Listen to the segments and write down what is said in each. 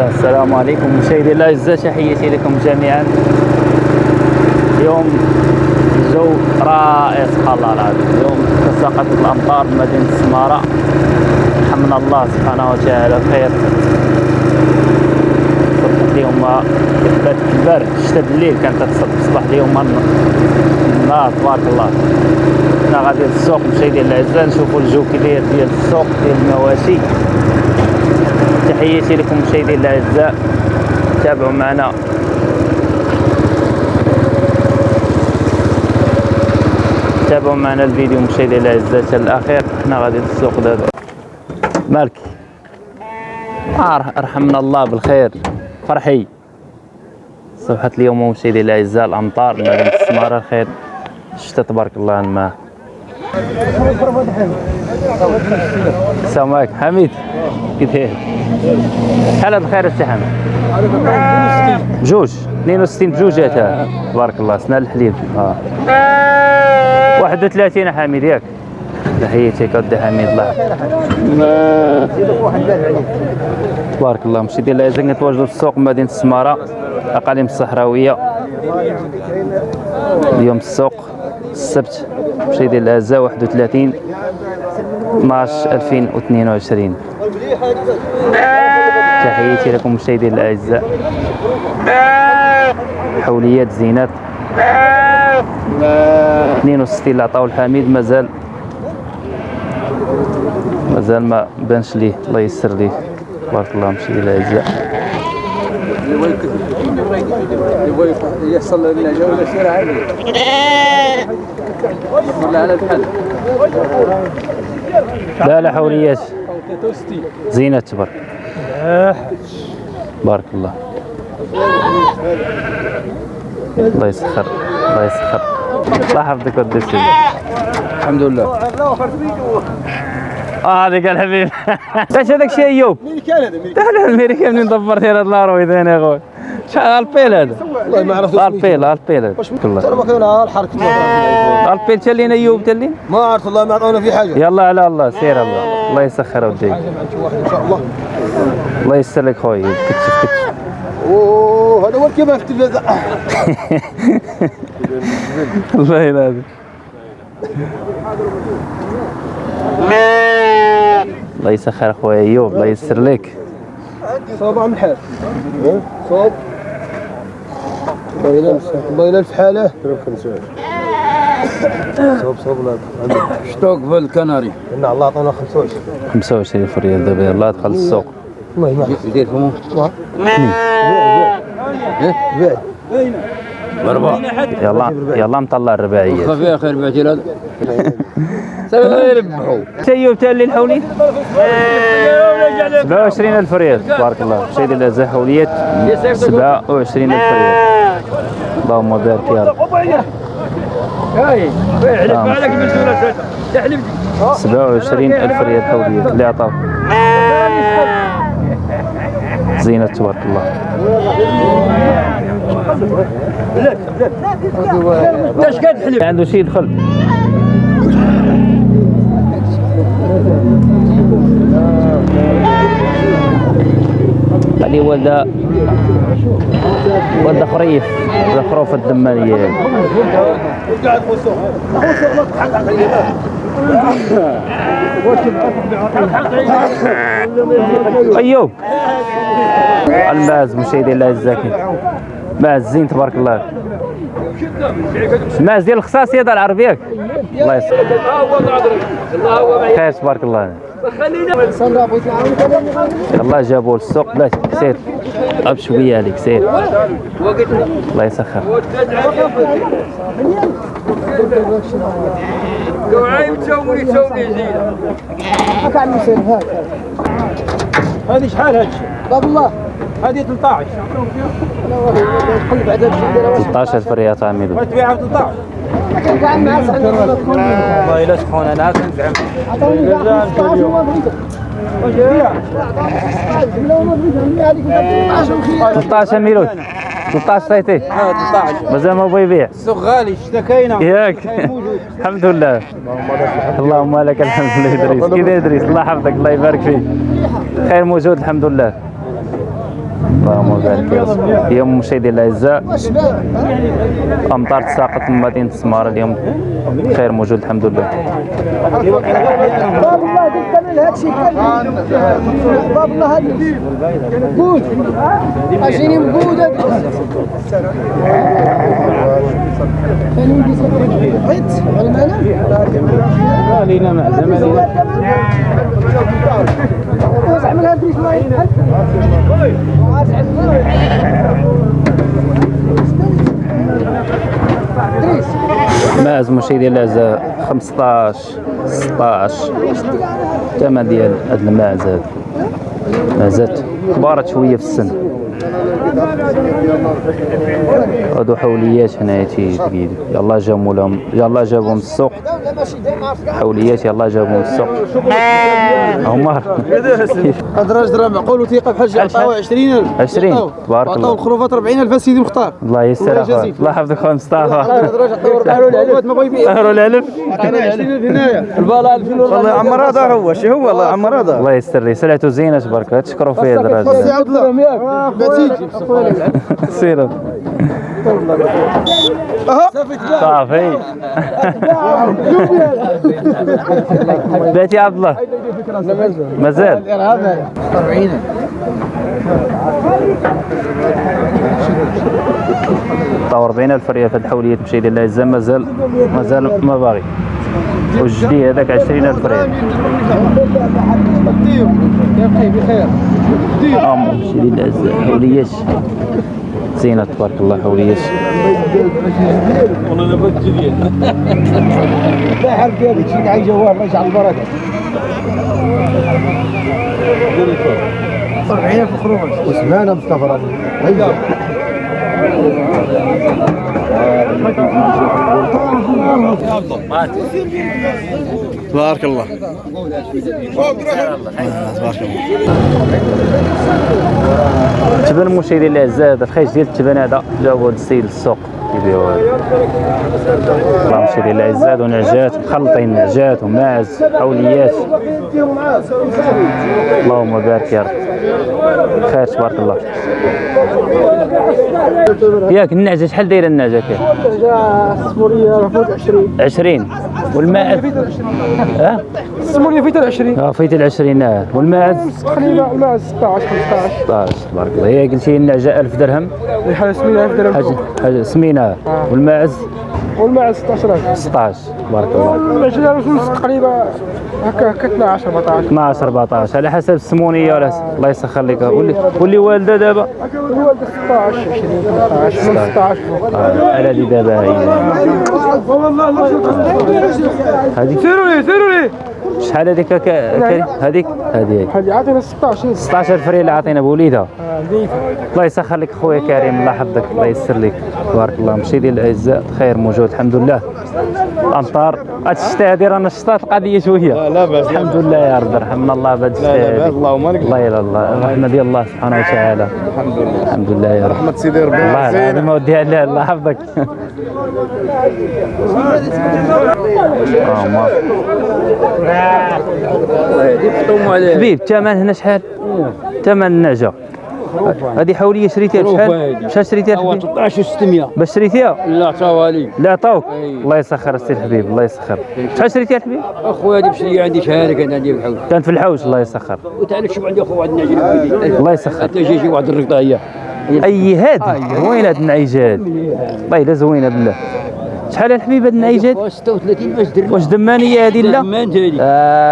الله. السلام عليكم مشاهدي الاعزاء تحياتي لكم جميعا. اليوم الجو رائع سبحان الله العظيم اليوم. تساقط الأمطار بمدينه السماره حمنا الله سبحانه وتعالى بخير. صبحت اليوم كبات البرد شتا الليل كانت تصبح اليوم النهار تبارك الله. حنا غادي للسوق مشاهدي الاعزاء نشوفوا الجو كي داير ديال السوق ديال المواشي. تحياتي لكم مشاهدي الأعزاء. تابعوا معنا. تابعوا معنا الفيديو مشاهدي الأعزاء حتى الأخير. حنا غادي للسوق دابا. مالك؟ آه رحمنا الله بالخير. فرحي. صبحت اليوم مشاهدي الأعزاء الأمطار. مدينه السمارة الخير. الشتاء تبارك الله الماء. السلام عليكم. حميد. كي داير شحال بخير السي حميد. بجوج 62 بجوجات ها. تبارك الله سنان الحليب آه. 31 حميد ياك. تحياتك ودي حميد الله. تبارك الله مشي ديال العزة كنتواجدوا في السوق مدينة السمارة أقاليم الصحراوية. اليوم السوق السبت مشي ديال العزة 31 12 2022 تحياتي لكم مشاهدي الاعزاء حوليات زينات. 62 اللي عطاو الحميد مازال مازال ما بانش ليه الله يسر ليه. تبارك الله مشاهدي الاعزاء يحصل لنا جولة سير عالية. ولا على الحل. لا لا حوليات زينات تبارك. بارك الله. الله يسخر الله يسخر. الله يحفظك ودي سيدي. الحمد لله. آه هذيك الحبيب إيش هذاك الشيء أيوب. كان هذا تعال الميريكان منين دبرت هذا اللاروي ثاني يا أخوي؟ شحال البيل هذا. والله ما عرفت البيل البيل هذا الله ترى ما كان الحركة؟ البيل تلين ايوب تلين؟ ما عرفت الله ما عطونا في حاجة. يلا على الله سير الله. الله يسخر وديك إن شاء الله. الله يسر لك خويا كتشف كتشف. أوه هذا هو في التلفزة الله ينادي. الله يسخر خويا ايوب الله يسر لك. صوب عم الحال صوب. الله الله حاله صوب صوب لا شتوك في الكناري ان الله عطونا 25 25 فريال دابا يلا دخل السوق والله ما يدير فمو يلا يلا مطلع الرباعيه خفيها خير بعتي هذا سبعة يربحوا ايوب تالي الحولي 27 ألف ريال. تبارك الله شي ديال الازاء حوليات 27 ألف ريال. اللهم بارك يا رب. نعم. تحلف 27 ألف ريال حوليات اللي عطاو زينة تبارك الله. عنده شي يدخل. هذه ولدة ولدة خريف ولدة خروف الدمانية. أيوب. الماز مشاهدي الله الزاكي ماز زين تبارك الله. ماز ديال الخصاص يد العرب ياك الله يسلمك خير تبارك الله. يلا جابوه للسوق بلاتي سير طاب شوية عليك سير الله يسخر. هذه شحال هذه باب الله. هذه 13 13000 ريال تعملوا ما تبيعها ب 13 والله لا سخون أنا كنزعم 13 مليون 13 صيتي 13 مازال ما بغى يبيع السوق غالي اشتكينا ياك الحمد لله اللهم لك الحمد لله ادريس كي ادريس الله يحفظك الله يبارك فيك خير موجود الحمد لله. اللهم بارك اليوم مشاهدي الاعزاء امطار تساقط من مدينه السماره اليوم خير موجود الحمد لله الشيء باب الله هذا ماز مشاهدي الاعزاء 15 16 الثمن ديال هاد الماعز هاد مازات كبارت شوية في السن. هادو حوليات هنايا تيجي يلاه جابوا لهم يلاه جابوهم السوق. حوليات يلاه جابوهم السوق. هما هذا الراجل راه معقول وثيقه بحال جا عطاوه 20000 20 تبارك عطاوه. الله. الخروفات 40000 سيدي مختار. الله يسر الله. الله يحفظك خويا مصطفى. هذا الراجل عطاوه الخروفات ما بغى يبيع. سهروا العلف عطانا 20000 هنايا. البالا 2000 والله عمر هذا هو. شي هو؟ والله عمر هذا. الله يسر لي. سلعته زينة تبارك الله. تشكروا فيه هذا سيروا صافي. باتي عبد الله مازال 40 طور 40000 ريال في هاد الحوليه تمشي ديال الاعزاء مازال مازال ما باغي والجدي هذاك 20000 ريال بخير مشي ديال الاعزاء حوليات زينة تبارك الله حوليات لا ديالك شي جوال الله يجعل البركه 40000 خروفات وسمعنا مصطفى هيا تبارك الله. تبان المشاهدين الاعزاء هذا الخيش ديال التبان هذا هذا السيد للسوق يبيعوه الله مشاهدين الاعزاء هادو نعجات مخلطين نعجات وماعز حوليات. اللهم بارك يا رب. خير تبارك الله ياك النعجه شحال دايرة النعجه كاين؟ 20 20 والماعز ها؟ السموريه فيت 20 آه فايت ال 20 آه والماعز تقريبا مع 16 15 16 تبارك الله. هي قلتي النعجه 1000 درهم؟ الحاله 8000 درهم. حاجة حاجة سمينة. والماعز والماء 16000 16 تبارك الله العجله رسول تقريبا هكا هكا 12 14 12 14 على حسب السمونيه ولا الله يسخر لك واللي واللي والده دابا. الوالد 16 20 18 من 16 فوق آه، على دي دابا هي. هذيك. سيروا لي سيروا لي شحال هذيك؟ ك- كريم هذيك. هذه هذه عطينا 16 16 فريل اللي عطينا بوليدها الله يسخر لك خويا كريم الله يحفظك الله يسر لك. تبارك الله مشي ديال الأعزاء خير موجود الحمد لله. الامطار هاد الشتاء هادي رانا شطات القضية شوية. لا باس الحمد لله يا رب رحمنا الله بهاد الشتاء لا. اللهم لك. الله يلا الله الرحمه ديال الله سبحانه وتعالى. الحمد لله. الحمد لله يا رب. رحمة سيدي ربي. الله العظيم ودي الله الله يحفظك. حبيب الثمن هنا شحال؟ ثمن النعجه هذه حولية شريتيها بشحال؟ شحال شريتيها هو الحبيب؟ 13 600 باش شريتيها؟ لا توالي لا عطاوك أي. الله يسخر السي الحبيب الله يسخر. شحال شريتيها الحبيب؟ اخويا هذه بشري عندي شهاده كان عندي بالحوش كانت في الحوش الله يسخر. وتعرف شوف عندي أخو واحد النعجه بويدي الله يسخر. حتى شي واحد الرقطة هي. أي هادي وين هاد النعيجه هادي والله الا زوينه بالله شحال الحبيب هاد النعيجه هادي؟ 36 باش درنا؟ واش دمانيه هادي لا؟ ما انت هذه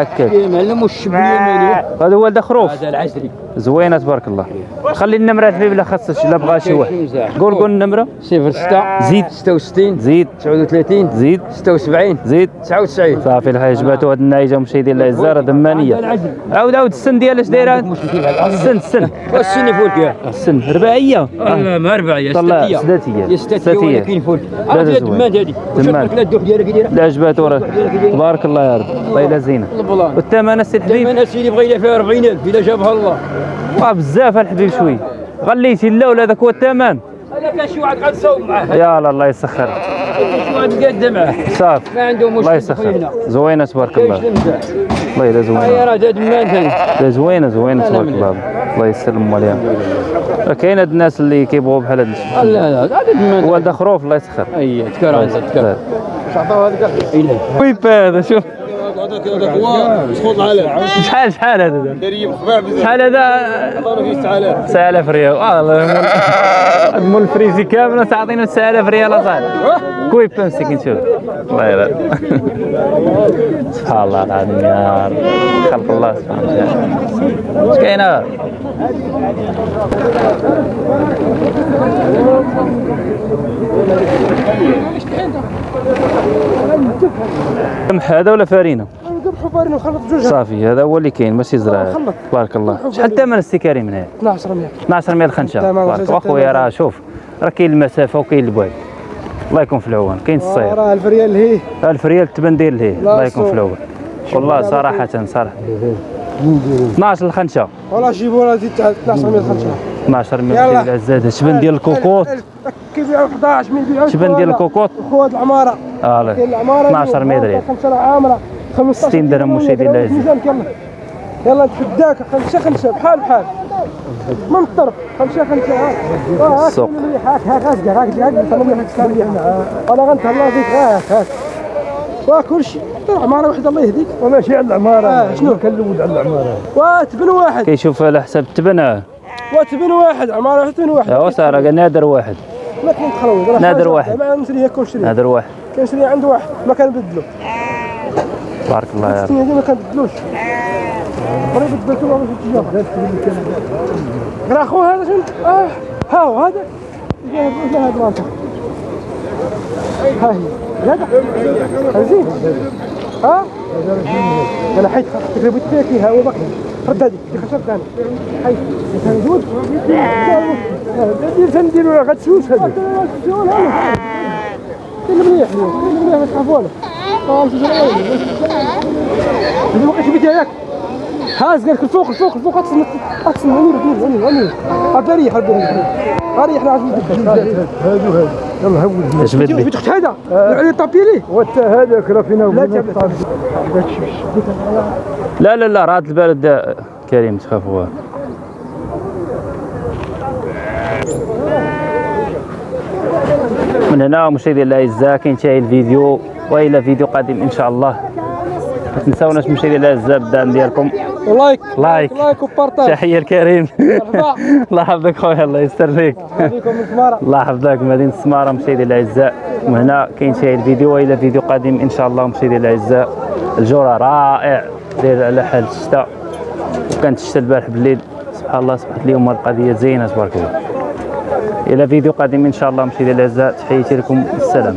هكاك معلم والشبيه مالي. هذا هو ولد خروف هذا العسري زوينة تبارك الله. خلي النمرة الحبيب لا خاصش لا بغى شي واحد. قول قول النمرة. 06 زيد. 66 زيد. 39 زيد. 76 زيد. 99 صافي الحاج جباتو هاد النعيجه مشاهدين الله الزهرة دمانية. عاود عاود السن ديالها اش دايره السن السن. والسن فولك يا. السن. رباعية. لا ما يا طلع ستاتية. سداتيه يا ستاتية ولكن هذه زوين. دمان هذه. لك الدوح ديالك دايره لا جباتو راه تبارك الله يا رب. الله يلا زينة. والثمن السي الحبيب دائما اسيدي بغينا فيها 40000 إلا جابها الله. آه بزاف الحبيب شوي. غليتي لا ولا هذاك هو الثمن. هذا كان شي واحد يصوب معاه. يا الله يسخر. صافي ما عنده الله مشكل يسخر زوينة تبارك الله. والله الا زوينة. راه زوينة زوينة تبارك الله. الله يسلم عليها كاين هاد الناس اللي كيبغوا بحال هاد الشيء. لا لا هذا والد خروف الله يسخر. أي تكرر انت تكرر. إلى ويب هذا شوف. شحال شحال هذا؟ شحال هذا؟ 9000 ريال. والله هاد مول الفريزي كامله تعطينا 9000 ريال اصاحبي كويب مسكين شوف الله. يلا سبحان الله العظيم يا رب. خلق الله سبحانه وتعالى. اش كاينة قمح هذا ولا فارينة؟ فارين ونخلط جوج صافي هذا هو اللي كاين ماشي زرع. خلط. تبارك الله. شحال الثمن السكري من هذا 12 100 12 ميل خنشه تمام، تبارك جزاك أخويا راه شوف راه كاين المسافة وكاين البعد الله يكون في العون. كاين الصيف راه 1000 ريال هي. 1000 ريال تبان ديال ليه الله يكون في. العون. والله صراحة صراحة. 12 الخنشة. ولا جيبوا لنا زيد 12 100 خمسة 12 ميل يلا. ديال العزازه شبان ديال الكوكوط كيبيعوا 11 من يبيعوا شبان ديال الكوكوط خوات العمارة. آه لا. كاين العمارة 12 ريال 5 عامرة. 15 60 درهم مشاهدي الله يعزك. ميزانك يلا نتفداك خمسة خمسة بحال بحال. من الطرف. خمسة خمسة ها. ها السوق. هاك هاك هاك هاك. هاك هاك أنا غنتهلا فيك هاك هاك. وكل شيء عماره وحدة الله يهديك. ولا شيء على العمارة. آه، شنو؟ كنلود على العمارة. وتبن واحد. كيشوف على حساب التبنه وتبن واحد. عمارة وحدة تبن واحد. يا ساره قال نادر واحد. ما كاين تخلوي راه نادر. واحد. ما نشريها كل شريه نادر واحد. كنشري عند واحد. ما كنبدلو. بارك الله يا رب. دي ما كنبدلوش قريب بدلتو والله في التجاره راه خو هذا شنو؟ آه ها هو هذا هذا المنطقة ها هي. هذا؟ زين ها؟ أنا حيت تقريبا فيها هو بكري رد هذيك اللي خسرت أنا. حيت دير تنديرو غتسوس هذا كاين مليح مليح ما تخافوا زين ما بقيتش بدي ياك هاز قالك الفوق الفوق الفوق هادو هادو يلا اش بد بيت اخت هذا علي طابي ليه وانت هذاك راه فينا لا لا لا راه البلد دا- كريم تخافوا. من هنا مشاهدي الاعزاء كينتهي الفيديو وإلى فيديو قادم إن شاء الله. ما تنساوناش مشاهدي الاعزاء بالدعم ديالكم. like like like و partage تحية لكريم الله يحفظك خويا الله يستر فيك سماره الله يحفظك مدينة السمارة مشاهدي الأعزاء. وهنا كينتهي الفيديو وإلى فيديو قادم إن شاء الله مشاهدي الأعزاء. الجو رائع. داير على حال الشتاء. وكانت الشتاء البارح بالليل. سبحان الله صبحت اليوم القضية زينة تبارك الله. إلى فيديو قادم إن شاء الله مشاهدي الأعزاء. تحياتي لكم. السلام.